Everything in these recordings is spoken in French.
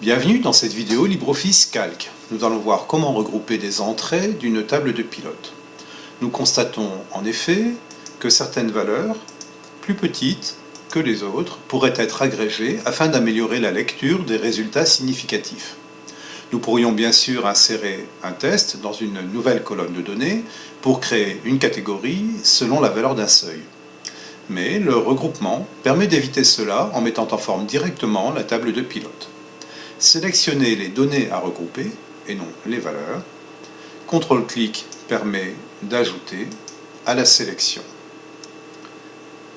Bienvenue dans cette vidéo LibreOffice Calc. Nous allons voir comment regrouper des entrées d'une table de pilote. Nous constatons en effet que certaines valeurs, plus petites que les autres, pourraient être agrégées afin d'améliorer la lecture des résultats significatifs. Nous pourrions bien sûr insérer un test dans une nouvelle colonne de données pour créer une catégorie selon la valeur d'un seuil. Mais le regroupement permet d'éviter cela en mettant en forme directement la table de pilote sélectionner les données à regrouper et non les valeurs. CTRL-clic permet d'ajouter à la sélection.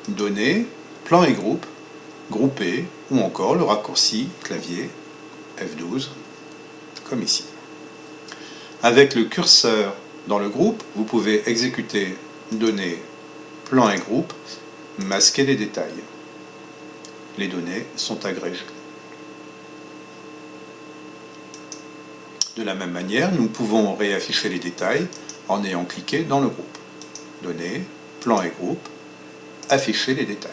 Données, plan et groupe, grouper ou encore le raccourci clavier F12 comme ici. Avec le curseur dans le groupe, vous pouvez exécuter données, plan et groupe, masquer les détails. Les données sont agrégées. De la même manière, nous pouvons réafficher les détails en ayant cliqué dans le groupe. Données, plan et groupe, afficher les détails.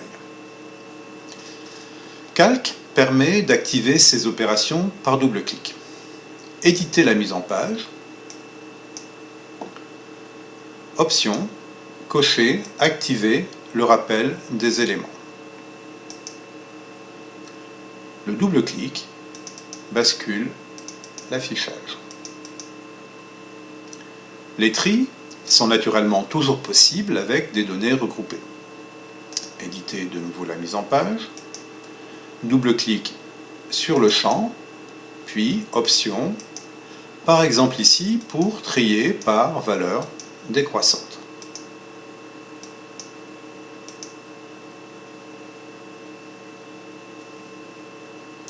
Calc permet d'activer ces opérations par double clic. Éditer la mise en page. Option, cocher, activer le rappel des éléments. Le double clic bascule Les tris sont naturellement toujours possibles avec des données regroupées. Éditer de nouveau la mise en page, double-clic sur le champ, puis Options, par exemple ici pour trier par valeur décroissante.